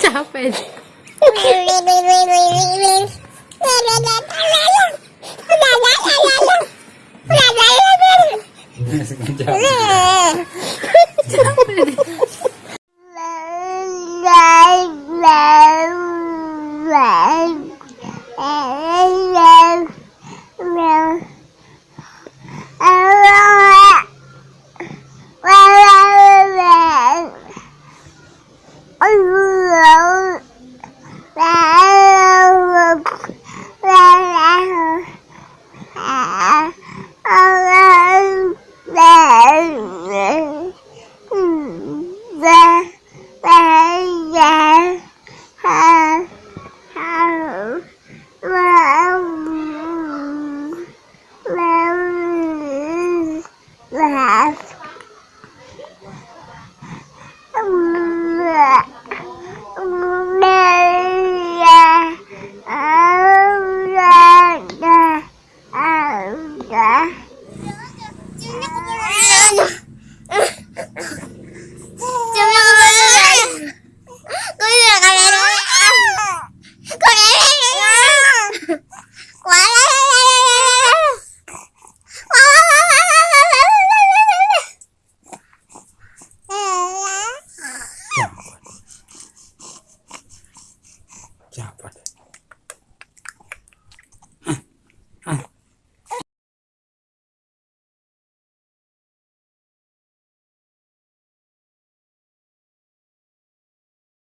capek capek 喂喂喂喂喂喂喂喂喂喂喂喂 Yes. क्या पता